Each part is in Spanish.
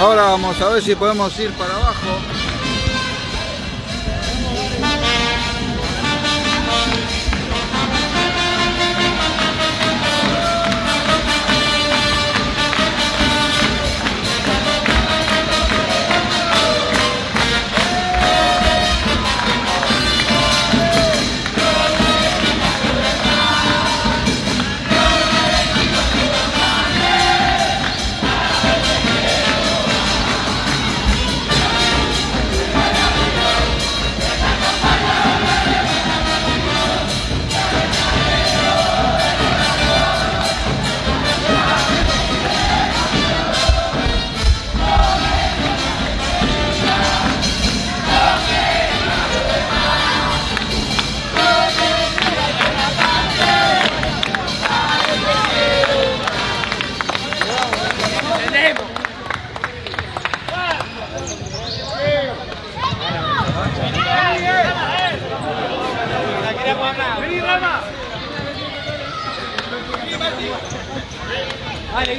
Ahora vamos a ver si podemos ir para abajo.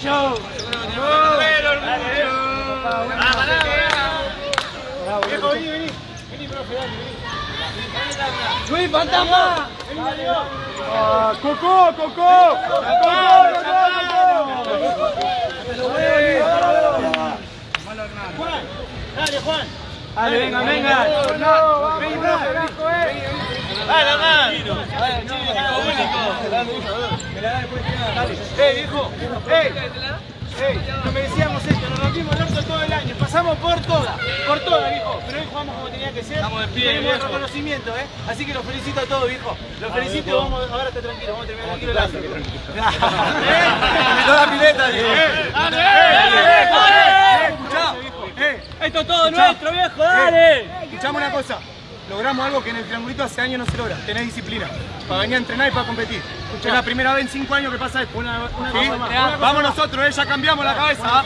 Dale, Guillo. Viejo, vení, vení. Vení, profe, dale, vení. Luis, fantasma. Vení, dale, Ah, Cocó, Cocó. Cocó, Juan, dale, Juan. Dale, venga, venga. Vení, profe, vení. Dale, dale. Dale, ¡Eh, viejo! ¡Eh! ¡Eh! No merecíamos esto, nos rompimos el orto todo el año, pasamos por todas, por todas, viejo, pero hoy jugamos como tenía que ser. Estamos de pie, Tenemos el reconocimiento, ¿eh? Así que los felicito a todos, viejo. Los felicito vamos, ahora está tranquilo, vamos a terminar tranquilo el año. Invitó la pileta. ¡Dale! ¡Eh! ¡Eh! ¡Eh! Esto es todo nuestro, viejo, dale. Escuchame una cosa. Logramos algo que en el triangulito hace años no se logra. Tenés disciplina. Para venir a entrenar y para competir. Es la primera vez en cinco años que pasa esto. Una, una cosa más. Una cosa Vamos nosotros, eh, ya cambiamos la cabeza.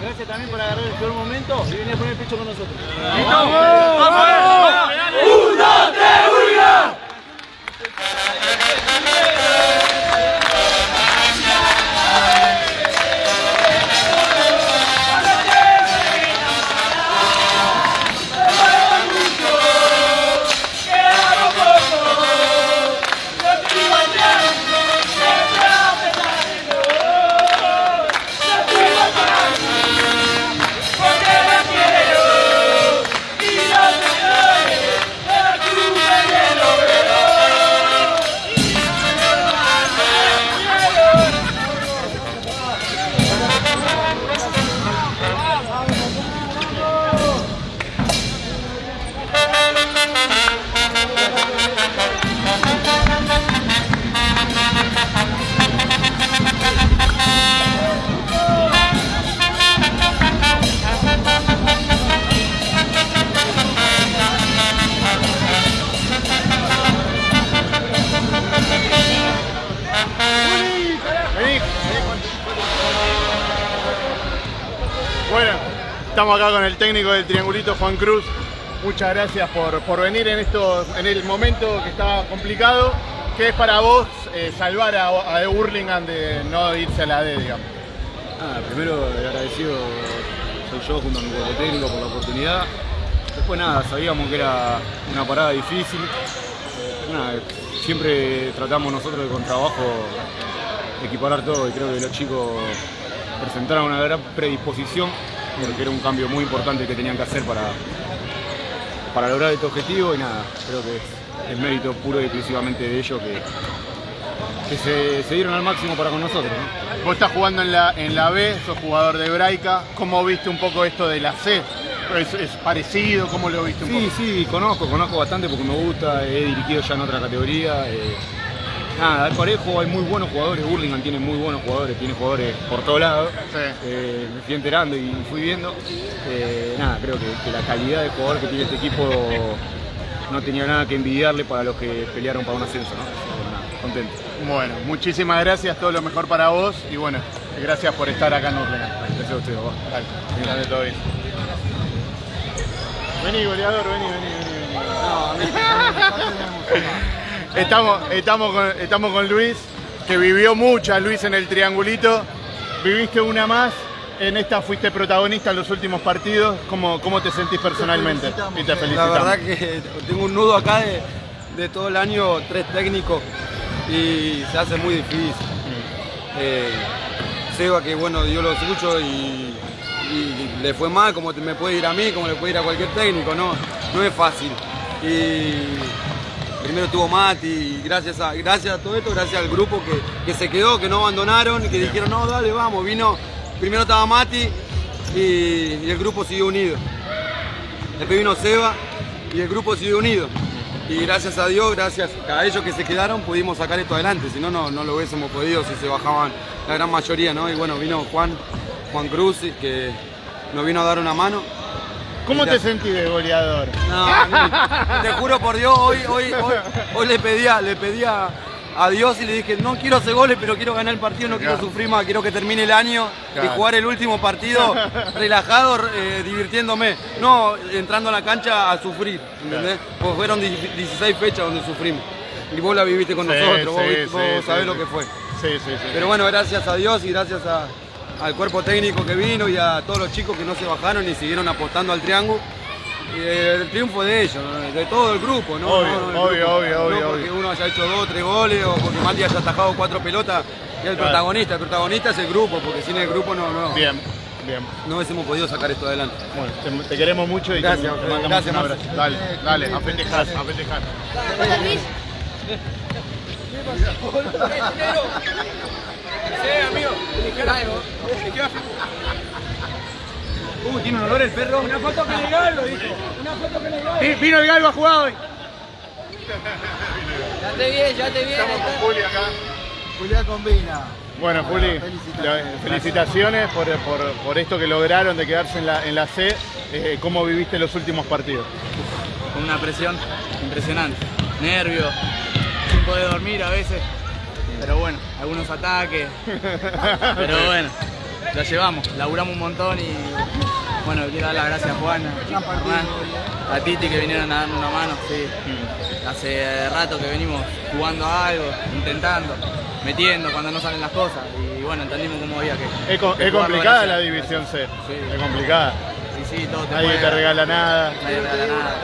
Gracias también por agarrar el peor momento y venir a poner el pecho con nosotros. ¡Vamos! ¡Vamos! ¡Un, dos, tres, uno! Estamos acá con el técnico del Triangulito, Juan Cruz. Muchas gracias por, por venir en, estos, en el momento que está complicado. ¿Qué es para vos eh, salvar a, a Burlingame de no irse a la D, digamos? Nada, primero el agradecido soy yo junto a mi cuerpo técnico por la oportunidad. Después nada, sabíamos que era una parada difícil. Nada, siempre tratamos nosotros de con trabajo equiparar todo y creo que los chicos presentaron una gran predisposición porque era un cambio muy importante que tenían que hacer para, para lograr este objetivo y nada, creo que es, es mérito puro y exclusivamente de ellos que, que se, se dieron al máximo para con nosotros. ¿no? Vos estás jugando en la, en la B, sos jugador de Hebraica. ¿Cómo viste un poco esto de la C? ¿Es, es parecido? ¿Cómo lo viste un Sí, poco? sí, conozco, conozco bastante porque me gusta, he dirigido ya en otra categoría. eh, nada, es parejo, hay muy buenos jugadores, Burlingame tiene muy buenos jugadores, tiene jugadores por todos lados. Sí. Eh, me fui enterando y fui viendo. Eh, nada, creo que, que la calidad de jugador que tiene este equipo no tenía nada que envidiarle para los que pelearon para un ascenso, ¿no? Nada, contento. Bueno, muchísimas gracias, todo lo mejor para vos y bueno, gracias por estar acá en Urlingan. Gracias a ustedes, vos. Dale, grande, todo bien. Vení, goleador, vení, vení, vení. vení. estamos, estamos, con, estamos con Luis, que vivió muchas, Luis, en el triangulito. Viviste una más. en esta fuiste protagonista en los últimos partidos. ¿Cómo, cómo te sentís personalmente? felicitamos, Y te felicitamos. La verdad que tengo un nudo acá de, de todo el año, tres técnicos, y se hace muy difícil. Eh, Seba, que bueno, dio lo suyo y, y le fue mal, como me puede ir a mí, como le puede ir a cualquier técnico, no, no es fácil. Y primero estuvo Mati, y gracias a, gracias a todo esto, gracias al grupo que, que se quedó, que no abandonaron, y que dijeron, no, dale, vamos, vino, primero estaba Mati y, y el grupo siguió unido. Después vino Seba y el grupo siguió unido. Y gracias a Dios, gracias a ellos que se quedaron, pudimos sacar esto adelante. Si no, no, no lo hubiésemos podido si se bajaban la gran mayoría, ¿no? Y bueno, vino Juan, Juan Cruz, que nos vino a dar una mano. ¿Cómo te sentís de goleador? No, no, te juro por Dios, hoy, hoy, hoy, hoy le pedía, le pedía a Dios y le dije, no quiero hacer goles, pero quiero ganar el partido, no quiero sufrir más, quiero que termine el año Claro. y jugar el último partido relajado, eh, divirtiéndome, no entrando a la cancha a sufrir, ¿entendés? Porque fueron 16 fechas donde sufrimos. Y vos la viviste con Sí, nosotros, vos, sí, vos sabés lo que fue. Sí, sí, sí. Pero bueno, gracias a Dios y gracias a- al cuerpo técnico que vino y a todos los chicos que no se bajaron y siguieron apostando al triángulo. Y el triunfo de ellos, de todo el grupo, ¿no? Obvio, No, no, obvio, grupo. obvio, obvio, No porque obvio. uno haya hecho dos, tres goles o porque Mati haya atajado cuatro pelotas, es el Claro. protagonista. El protagonista es el grupo, porque sin el grupo no, no, Bien, bien. no hubiésemos podido sacar esto adelante. Bueno, te, te queremos mucho y te- Gracias, te, mandamos gracias, un abrazo. Dale, dale, a festejar, a festejar. Uy, tiene un olor el perro. Una foto con el galo, dijo. Una foto el galo. Vi- Vino el galgo a jugar hoy. Ya te vi, ya te vi. Estamos con Juli acá. Julián Combina. Bueno, Juli, felicitaciones por, por- por esto que lograron de quedarse en la, en la C. Eh, ¿Cómo viviste los últimos partidos? con una presión impresionante. Nervios, sin poder dormir a veces. Pero bueno, algunos ataques. Pero bueno, lo llevamos, laburamos un montón y bueno, quiero dar las gracias a Juan, a Hernán, a Titi que vinieron a darme una mano. Sí. Hace rato que venimos jugando a algo, intentando, metiendo cuando no salen las cosas. Y bueno, entendimos cómo había que. Es, que es complicada la división C. Sí. Es complicada. Sí, sí, todo te Nadie te regala nada. Nadie te regala nada.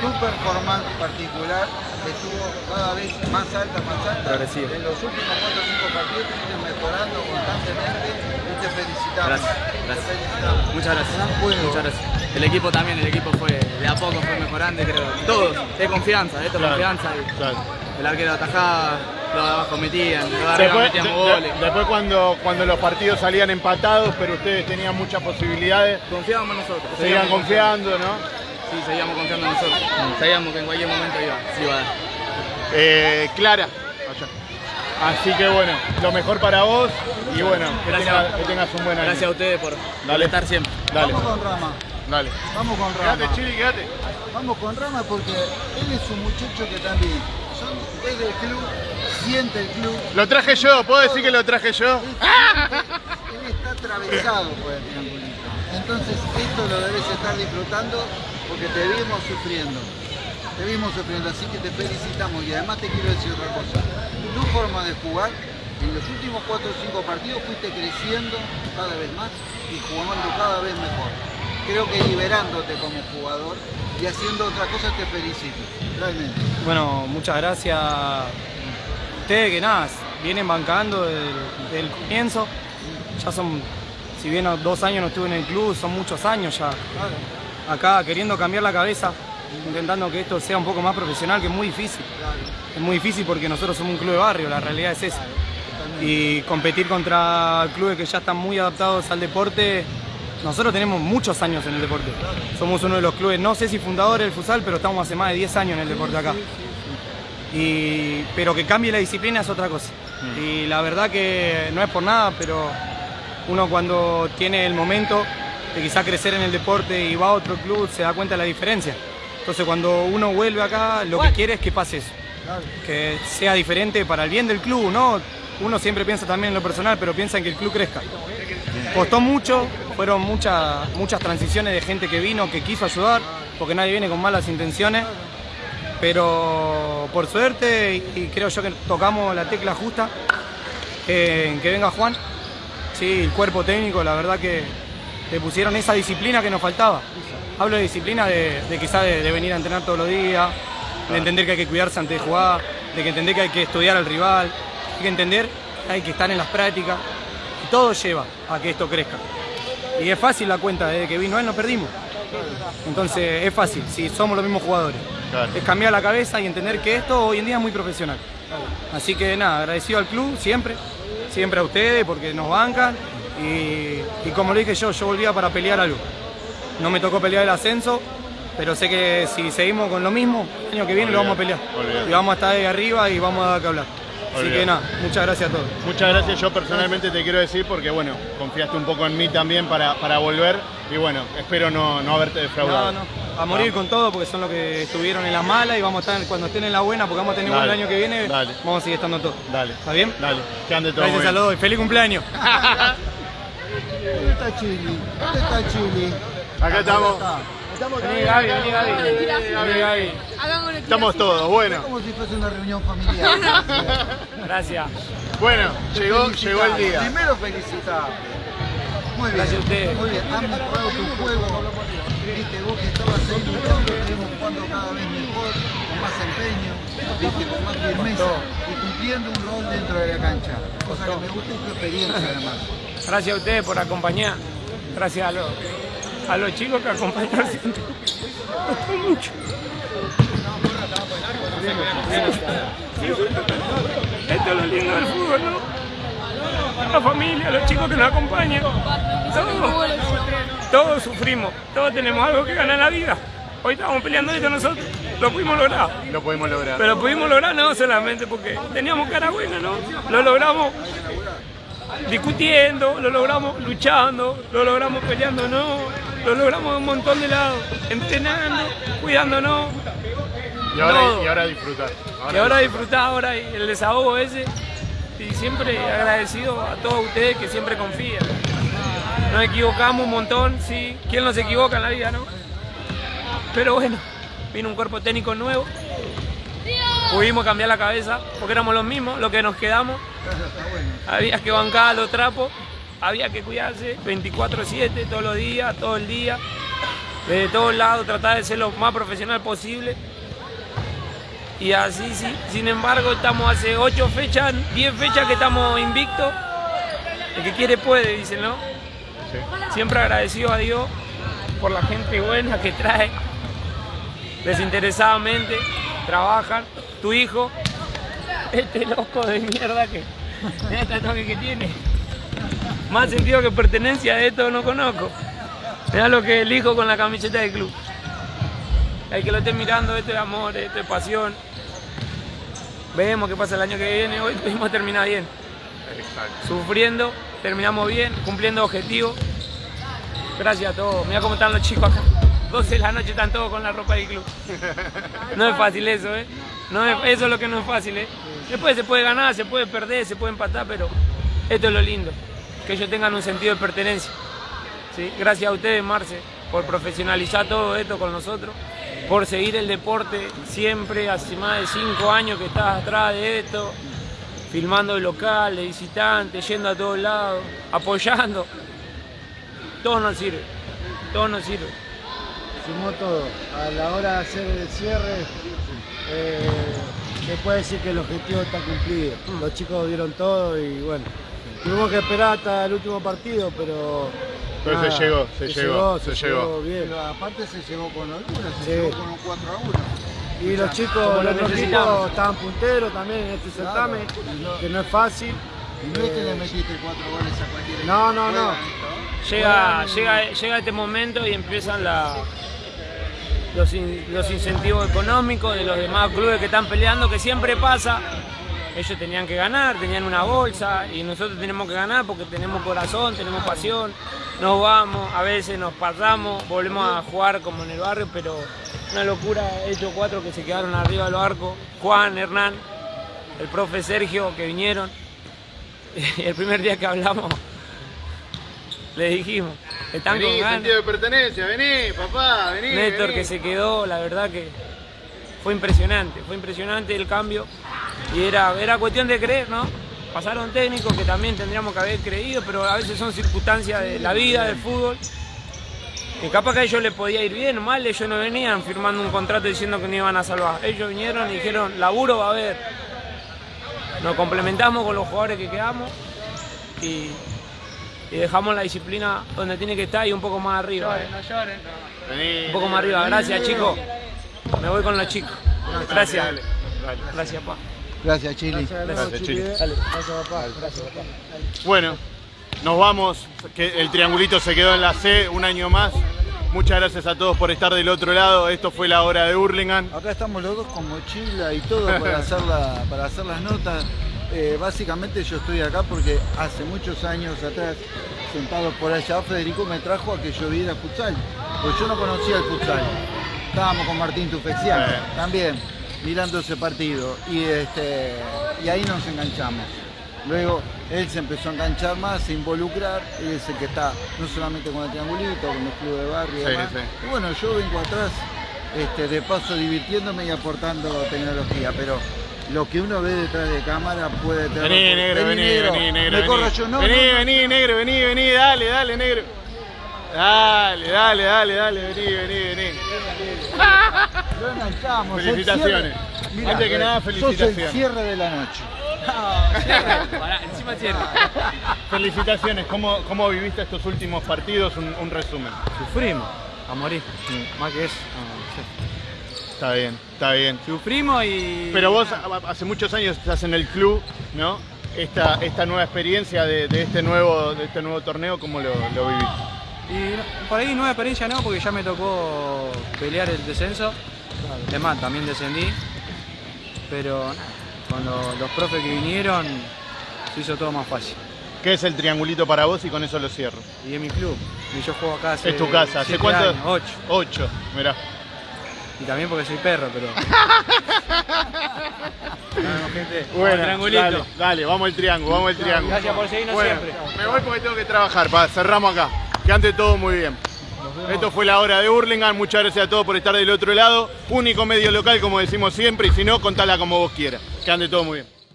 tu performance particular estuvo cada vez más alta, más alta. Progresivo. En los últimos 4 o 5 partidos estuviste mejorando constantemente y te felicitamos. Gracias, Te gracias. felicitamos. Muchas gracias. Gran juego. Muchas gracias. El equipo también, el equipo fue de a poco fue mejorando, creo. Todos, es confianza, esto es Claro, confianza. y claro. El arquero atajaba, los de abajo metían, los Después, metíamos de- de- goles. después cuando, cuando los partidos salían empatados, pero ustedes tenían muchas posibilidades, Confiábamos en nosotros. seguían seguíamos confiando, ¿no? Sí, seguíamos confiando en nosotros. Sabíamos que en cualquier momento iba, se iba a dar. Eh, Clara. allá. Así que bueno, lo mejor para vos y bueno, que, que tengas un buen año. Gracias a ustedes por, por Dale. estar siempre. Dale, Vamos con Rama. dale. Vamos con Rama. Quédate, Chili, quédate. Vamos con Rama porque él es un muchacho que también son, es del club, siente el club. Lo traje yo, ¿puedo decir que lo traje yo? Él está atravesado por el triangulito. Entonces esto lo debes estar disfrutando porque te vimos sufriendo. Te vimos sufriendo, así que te felicitamos y además te quiero decir otra cosa. Tu forma de jugar, en los últimos 4 o 5 partidos fuiste creciendo cada vez más y jugando cada vez mejor. Creo que liberándote como jugador y haciendo otra cosa te felicito, realmente. Bueno, muchas gracias a ustedes que nada, vienen bancando desde el, comienzo. Ya son, si bien dos años no estuve en el club, son muchos años ya. Acá queriendo cambiar la cabeza, intentando que esto sea un poco más profesional, que es muy difícil. Es muy difícil porque nosotros somos un club de barrio, la realidad es esa. Y competir contra clubes que ya están muy adaptados al deporte, nosotros tenemos muchos años en el deporte. Somos uno de los clubes, no sé si fundadores del futsal, pero estamos hace más de 10 años en el deporte acá. Y, pero que cambie la disciplina es otra cosa. Y la verdad que no es por nada, pero uno cuando tiene el momento de quizá crecer en el deporte y va a otro club se da cuenta de la diferencia. Entonces cuando uno vuelve acá, lo que quiere es que pase eso. Que sea diferente para el bien del club, ¿no? Uno siempre piensa también en lo personal, pero piensa en que el club crezca. Costó mucho, fueron muchas, muchas transiciones de gente que vino, que quiso ayudar, porque nadie viene con malas intenciones. Pero por suerte, y creo yo que tocamos la tecla justa, eh, que venga Juan, sí, el cuerpo técnico, la verdad que te pusieron esa disciplina que nos faltaba. Hablo de disciplina de, de quizás de, de venir a entrenar todos los días, de entender que hay que cuidarse antes de jugar, de que entender que hay que estudiar al rival, hay que entender que hay que estar en las prácticas. Todo lleva a que esto crezca. Y es fácil la cuenta, desde que vino él no perdimos. Entonces es fácil, si somos los mismos jugadores. Claro. Es cambiar la cabeza y entender que esto hoy en día es muy profesional. Así que nada, agradecido al club siempre, siempre a ustedes porque nos bancan. Y, y como lo dije yo, yo volvía para pelear algo. No me tocó pelear el ascenso, pero sé que si seguimos con lo mismo, el año que viene lo vamos a pelear. olvidate. Y vamos a estar ahí arriba y vamos a dar que hablar. Así que nada, muchas gracias a todos. Muchas gracias, yo personalmente te quiero decir porque bueno, confiaste un poco en mí también para, para volver y bueno, espero no, no haberte defraudado. No, no, a morir con todo porque son los que estuvieron en la mala y vamos a estar cuando estén en la buena porque vamos a tener un Dale, año que viene, dale. vamos a seguir estando todos. Dale, ¿Está bien? dale, que ande todo Gracias muy a bien. los dos y feliz cumpleaños. ¿Dónde está Chili? ¿Dónde está Chili? Acá estamos, Vení Gaby, vení Gaby. Vení Gaby. estamos todos, bueno. Como si fuese una reunión familiar. Gracias. Bueno, llegó, llegó el día. Primero felicitar. Muy bien. Gracias a ustedes. Muy bien. Han mejorado tu juego. Viste, vos que estabas ahí luchando, te vemos jugando cada vez mejor, con más empeño, viste, con más firmeza y cumpliendo un rol dentro de la cancha. Cosa que me gusta y tu experiencia además. Gracias a ustedes por acompañar. Gracias a los, a los chicos que. Costó mucho. Esto es lo lindo del fútbol, ¿no? La familia, los chicos que nos acompañan. Todos, todos sufrimos, todos tenemos algo que ganar en la vida. Hoy estamos peleando esto nosotros, lo pudimos lograr. Lo podemos lograr. Pero pudimos lograr no solamente porque teníamos cara buena, ¿no? Lo logramos discutiendo, lo logramos luchando, lo logramos peleando, no. Lo logramos de un montón de lados, entrenando, cuidándonos. Y ahora, todo. y ahora disfrutar. Y ahora disfrutar ahora el desahogo ese. Y siempre agradecido a todos ustedes que siempre confían. Nos equivocamos un montón, sí. ¿Quién no se equivoca en la vida, no? Pero bueno, vino un cuerpo técnico nuevo. Pudimos cambiar la cabeza porque éramos los mismos, lo que nos quedamos. Había que bancar los trapos, había que cuidarse 24-7, todos los días, todo el día. Desde todos lados, tratar de ser lo más profesional posible. Y así, sí. Sin embargo, estamos hace 8 fechas, 10 fechas que estamos invictos. El que quiere puede, dicen, ¿no? Siempre agradecido a Dios por la gente buena que trae, desinteresadamente, trabajan. Tu hijo, este loco de mierda que, este toque que tiene. Más sentido que pertenencia de esto no conozco. Mira lo que elijo con la camiseta del club. Hay que lo esté mirando, esto es amor, esto es pasión. Vemos qué pasa el año que viene. Hoy pudimos terminar bien. Sufriendo, terminamos bien, cumpliendo objetivos. Gracias a todos. Mira cómo están los chicos acá. 12 de la noche están todos con la ropa del club. No es fácil eso, ¿eh? No es- eso es lo que no es fácil, ¿eh? Después se puede ganar, se puede perder, se puede empatar, pero esto es lo lindo. Que ellos tengan un sentido de pertenencia. ¿sí? Gracias a ustedes, Marce, por profesionalizar todo esto con nosotros, por seguir el deporte siempre, hace más de cinco años que estás atrás de esto, filmando el local, de visitantes, yendo a todos lados, apoyando. Todo nos sirve, todo nos sirve. Sumó todo. A la hora de hacer el cierre, eh, se puede decir que el objetivo está cumplido. Los chicos dieron todo y bueno, tuvimos que esperar hasta el último partido, pero. Pero se llegó, se llegó, se llegó. bien. Pero aparte se llevó con holgura, se Sí. llevó con un 4 a 1. Y los chicos, los equipos estaban punteros también en este certamen, que no es fácil. Y no es que le metiste 4 goles a cualquier No, equipo. no, no. Esto. Llega, llega, llega este momento y empiezan la- los, in- los incentivos económicos de los demás clubes que están peleando, que siempre pasa. Ellos tenían que ganar, tenían una bolsa y nosotros tenemos que ganar porque tenemos corazón, tenemos pasión. Nos vamos, a veces nos pasamos, volvemos a jugar como en el barrio, pero una locura, estos cuatro que se quedaron arriba del barco, Juan, Hernán, el profe Sergio que vinieron. el primer día que hablamos, le dijimos, están con Vení, ganas. sentido de pertenencia, vení, papá, vení. Néstor vení. que se quedó, la verdad que fue impresionante, fue impresionante el cambio y era, era cuestión de creer, ¿no? pasaron técnicos que también tendríamos que haber creído, pero a veces son circunstancias de la vida, del fútbol. Que capaz que a ellos les podía ir bien o mal, ellos no venían firmando un contrato diciendo que no iban a salvar. Ellos vinieron y dijeron, laburo va a haber. Nos complementamos con los jugadores que quedamos y, y dejamos la disciplina donde tiene que estar y un poco más arriba. eh. No lloren. Un poco más arriba. Gracias, chicos. Me voy con los chicos. Gracias. Gracias, pa. Gracias, Chili. Gracias, Chili. Gracias, papá. Gracias, papá. Bueno, nos vamos. Que el triangulito se quedó en la C un año más. Muchas gracias a todos por estar del otro lado. Esto fue la hora de Hurlingham. Acá estamos los dos con mochila y todo para hacer, la- para hacer las notas. Eh, básicamente yo estoy acá porque hace muchos años atrás, sentado por allá, Federico me trajo a que yo viera futsal. Pues yo no conocía el futsal. Estábamos con Martín Tufexian Eh. también, mirando ese partido. Y, este, y ahí nos enganchamos. Luego él se empezó a enganchar más, a involucrar. Él es el que está no solamente con el triangulito, con el club de barrio y Sí, demás. sí. Y bueno, yo vengo atrás este, de paso divirtiéndome y aportando tecnología, pero lo que uno ve detrás de cámara puede tener... Vení, negro, vení, vení, negro. Me corro vení. yo, no, Vení, no. vení, negro, vení, vení, dale, dale, negro. Dale, dale, dale, dale, vení, vení, vení. Lo enganchamos. Felicitaciones. cierre- Mirá, Antes que nada, sos el felicitaciones. cierre de la noche. Pará, encima cierra. Felicitaciones. ¿Cómo, cómo viviste estos últimos partidos? Un, un resumen. Sufrimos a morir. Más que eso. Está bien, está bien. Sufrimos y. Pero vos hace muchos años estás en el club, ¿no? Esta, esta nueva experiencia de, de este nuevo, de este nuevo torneo, ¿cómo lo, lo viviste? Y no- por ahí nueva experiencia no, porque ya me tocó pelear el descenso. Además, también descendí. Pero cuando los profes que vinieron, se hizo todo más fácil. ¿Qué es el triangulito para vos? Y con eso lo cierro. Y es mi club. Y yo juego acá hace Es tu casa. ¿Hace cuánto? años, ocho. Ocho, mirá. Y también porque soy perro, pero. Bueno, gente, Bueno, triangulito. dale, dale, vamos al triángulo, vamos al triángulo. Gracias por seguirnos Bueno, siempre. Me voy porque tengo que trabajar, pa, cerramos acá. Que ande todo muy bien. Esto fue la hora de Hurlingham, muchas gracias a todos por estar del otro lado. Único medio local, como decimos siempre, y si no, contala como vos quieras. Que ande todo muy bien.